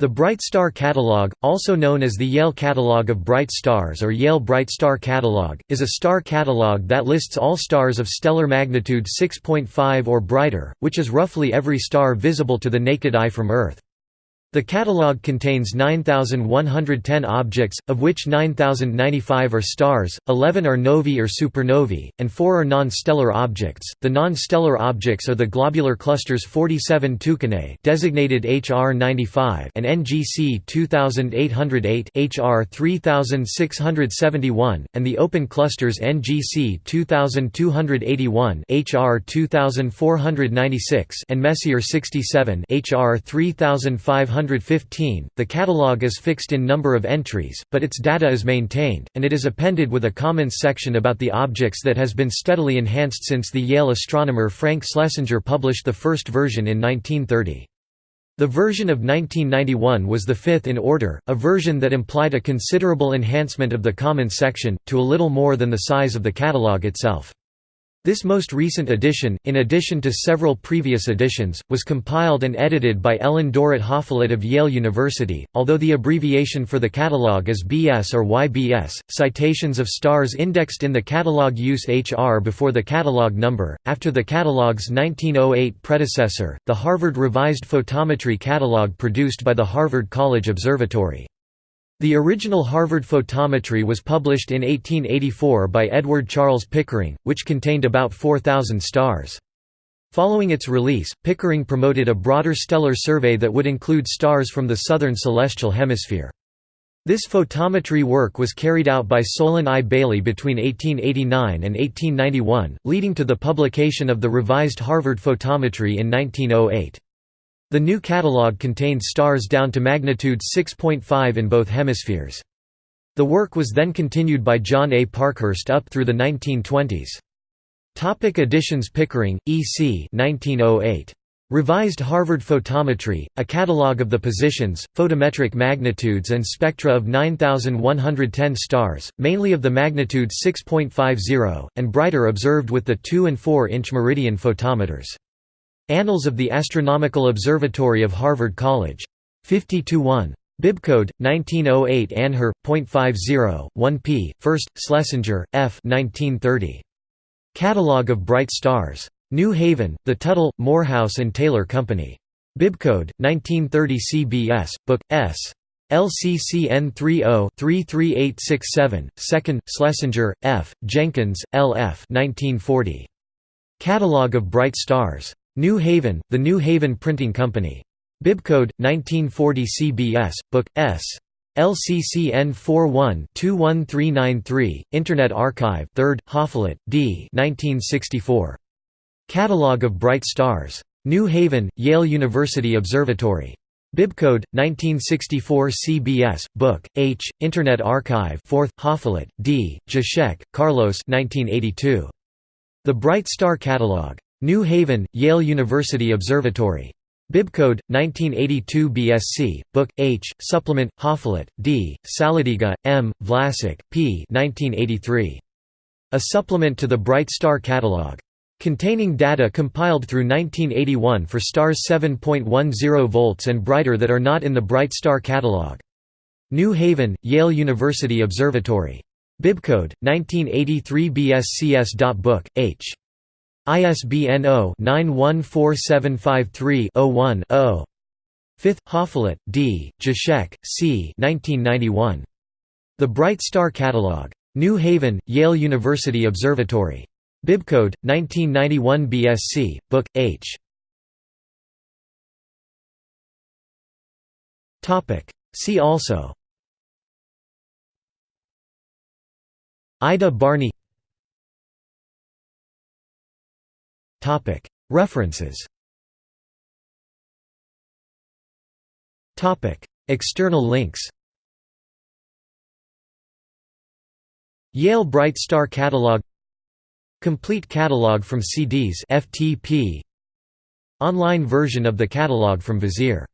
The Bright Star Catalog, also known as the Yale Catalog of Bright Stars or Yale Bright Star Catalog, is a star catalog that lists all stars of stellar magnitude 6.5 or brighter, which is roughly every star visible to the naked eye from Earth. The catalogue contains 9,110 objects, of which 9,095 are stars, 11 are novae or supernovae, and 4 are non-stellar objects. The non-stellar objects are the globular clusters 47 Tucanae, designated HR 95, and NGC 2808, HR 3671, and the open clusters NGC 2281, HR 2496, and Messier 67, HR 3500 115. The catalogue is fixed in number of entries, but its data is maintained, and it is appended with a comments section about the objects that has been steadily enhanced since the Yale astronomer Frank Schlesinger published the first version in 1930. The version of 1991 was the fifth in order, a version that implied a considerable enhancement of the comments section, to a little more than the size of the catalogue itself. This most recent edition, in addition to several previous editions, was compiled and edited by Ellen Dorrit Hoffleit of Yale University, although the abbreviation for the catalogue is BS or YBS. Citations of stars indexed in the catalogue use HR before the catalogue number, after the catalog's 1908 predecessor, the Harvard Revised Photometry Catalogue produced by the Harvard College Observatory. The original Harvard photometry was published in 1884 by Edward Charles Pickering, which contained about 4,000 stars. Following its release, Pickering promoted a broader stellar survey that would include stars from the southern celestial hemisphere. This photometry work was carried out by Solon I. Bailey between 1889 and 1891, leading to the publication of the revised Harvard photometry in 1908. The new catalogue contained stars down to magnitude 6.5 in both hemispheres. The work was then continued by John A. Parkhurst up through the 1920s. Topic editions Pickering, E. C. 1908. Revised Harvard Photometry, a catalogue of the positions, photometric magnitudes and spectra of 9,110 stars, mainly of the magnitude 6.50, and brighter observed with the 2 and 4 inch meridian photometers. Annals of the Astronomical Observatory of Harvard College. 50–1. Bibcode 1908 Anher .50 1p 1st Schlesinger F 1930 Catalogue of Bright Stars. New Haven The Tuttle Morehouse and Taylor Company. Bibcode 1930 CBS Book S. LCCN 30-33867 2nd Schlesinger F Jenkins LF 1940 Catalogue of Bright Stars New Haven, the New Haven Printing Company. Bibcode 1940 CBS, Book S. LCCN 41-21393, Internet Archive 3rd, Hoffleit, D. 1964. Catalogue of Bright Stars. New Haven, Yale University Observatory. Bibcode 1964 CBS, Book H, Internet Archive 4th, Hoffleit, D. Jaschek, Carlos 1982. The Bright Star Catalogue. New Haven, Yale University Observatory. Bibcode 1982 BSc, Book H, Supplement, Hoffleit, D, Saladyga, M, Wlasuk, P. 1983. A supplement to the Bright Star Catalog. Containing data compiled through 1981 for stars 7.10 volts and brighter that are not in the Bright Star Catalog. New Haven, Yale University Observatory. Bibcode 1983 BSCS.book H. ISBN 0-914753-01-0. 5th, Hoffleit, D., Jaschek, C. 1991. The Bright Star Catalog. New Haven, Yale University Observatory. Bibcode 1991 BSc, Book H. See also. Ida Barney References. External links. Yale Bright Star Catalog. Complete catalog from CDs FTP Online version of the catalog from Vizier